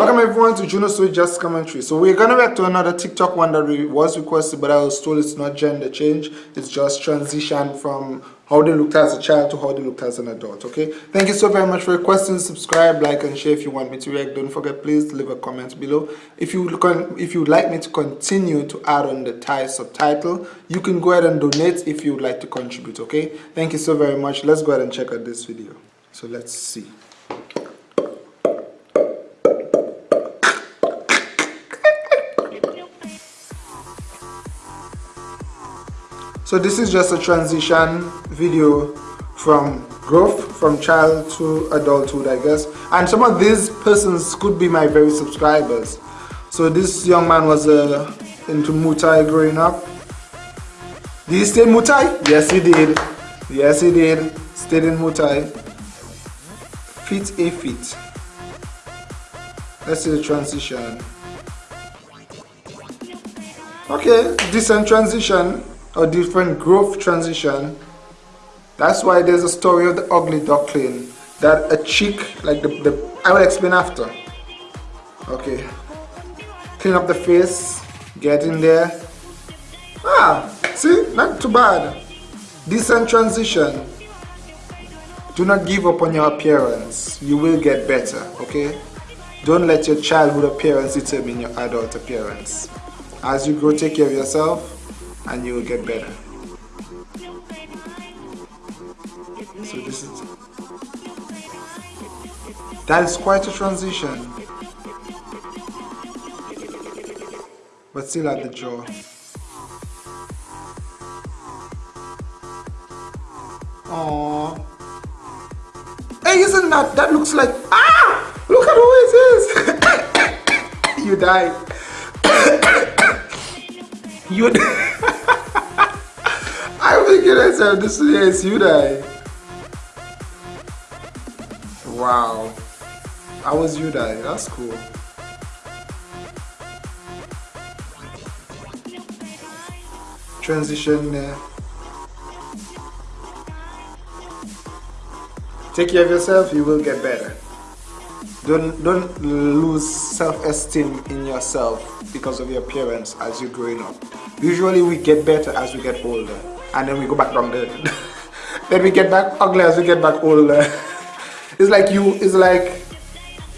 Welcome everyone to Juno Sweet Just Commentary. So we're gonna react to another TikTok one that was requested, but I was told it's not gender change. It's just transition from how they looked as a child to how they looked as an adult. Okay. Thank you so very much for requesting. Subscribe, like, and share if you want me to react. Don't forget, please leave a comment below. If you if you'd like me to continue to add on the Thai subtitle, you can go ahead and donate if you would like to contribute. Okay. Thank you so very much. Let's go ahead and check out this video. So let's see. So this is just a transition video from growth from child to adulthood I guess. And some of these persons could be my very subscribers. So this young man was uh, into Muay Thai growing up. Did he stay Thai? Yes he did. Yes he did. Stayed in Muay Thai fit a fit let's see the transition. Okay decent transition a different growth transition. That's why there's a story of the ugly duckling that a chick, like the, the I will explain after. Okay. Clean up the face, get in there. Ah, see, not too bad. Decent transition. Do not give up on your appearance. You will get better, okay? Don't let your childhood appearance determine your adult appearance. As you grow, take care of yourself and you will get better. So this is that is quite a transition, but still at the jaw. Aww. Hey, isn't that that looks like ah? Look at who it is. you died. you. This is you die. Wow. I was you die. That's cool. Transition there. Take care of yourself, you will get better. Don't don't lose self-esteem in yourself because of your appearance as you're growing up. Usually we get better as we get older and then we go back down there. then we get back ugly as we get back older. it's like you, it's like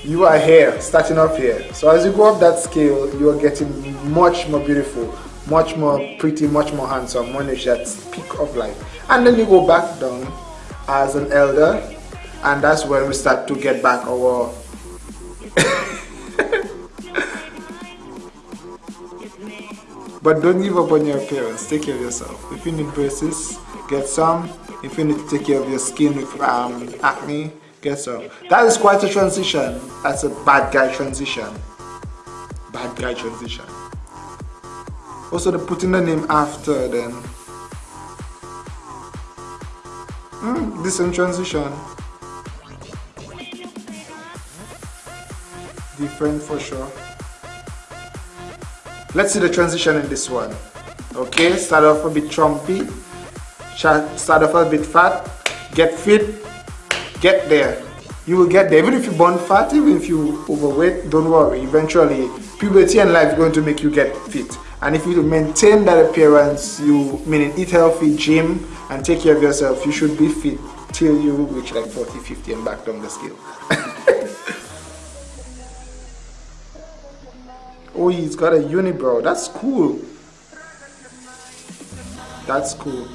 you are here, starting off here. So as you go up that scale, you are getting much more beautiful, much more pretty, much more handsome, when it's that peak of life. And then you go back down as an elder, and that's when we start to get back our But don't give up on your appearance. Take care of yourself. If you need braces, get some. If you need to take care of your skin with um, acne, get some. That is quite a transition. That's a bad guy transition. Bad guy transition. Also, the putting the name after then. Mm, decent transition. Different for sure. Let's see the transition in this one. Okay, start off a bit trumpy, start off a bit fat, get fit, get there. You will get there. Even if you burn fat, even if you overweight, don't worry. Eventually, puberty and life is going to make you get fit. And if you maintain that appearance, you meaning eat healthy, gym, and take care of yourself, you should be fit till you reach like 40, 50 and back down the scale. Oh, he's got a unibrow. That's cool. That's cool.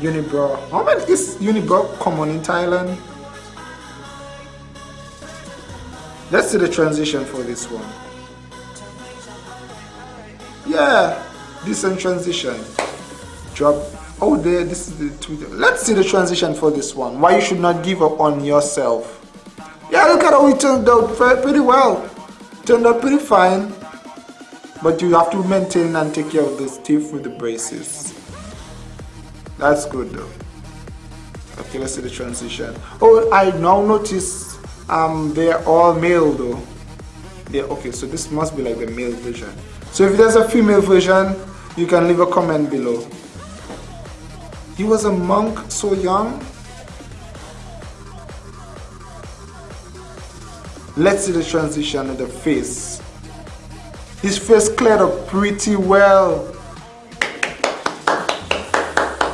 Unibrow. How much is unibrow common in Thailand? Let's see the transition for this one. Yeah, decent transition. Drop. Oh, there. This is the Twitter. Let's see the transition for this one. Why you should not give up on yourself. Yeah, look at how it turned out pretty well. Turned out pretty fine. But you have to maintain and take care of the teeth with the braces. That's good though. Okay, let's see the transition. Oh, I now notice um, they're all male though. Yeah, okay, so this must be like the male version. So if there's a female version, you can leave a comment below. He was a monk so young. let's see the transition of the face his face cleared up pretty well.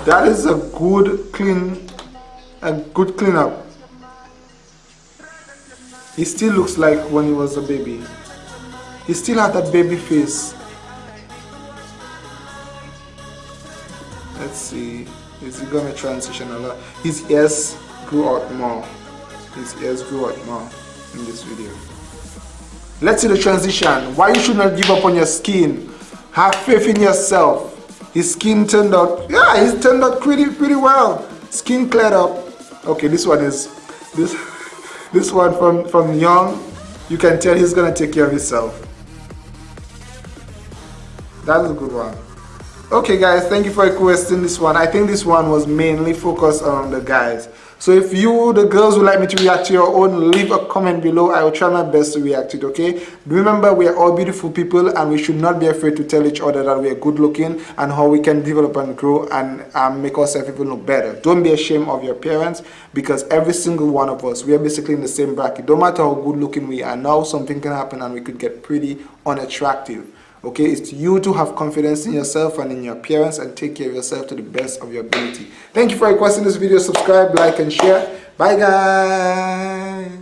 That is a good clean a good cleanup. He still looks like when he was a baby. He still had that baby face. Let's see. Is he gonna transition a lot? His ears grew out more. His ears grew out more in this video let's see the transition. Why you should not give up on your skin? Have faith in yourself. His skin turned out yeah he's turned out pretty pretty well. Skin cleared up. Okay this one is this this one from from young you can tell he's gonna take care of himself. That's a good one. Okay guys thank you for requesting this one. I think this one was mainly focused on the guys so if you the girls would like me to react to your own leave a comment below. I will try my best to react to it okay? Remember we are all beautiful people and we should not be afraid to tell each other that we are good looking and how we can develop and grow and um, make ourselves even look better. Don't be ashamed of your appearance because every single one of us we are basically in the same bracket. Don't matter how good looking we are now something can happen and we could get pretty unattractive okay it's you to have confidence in yourself and in your appearance and take care of yourself to the best of your ability. Thank you for requesting this video. Subscribe like and share. Bye guys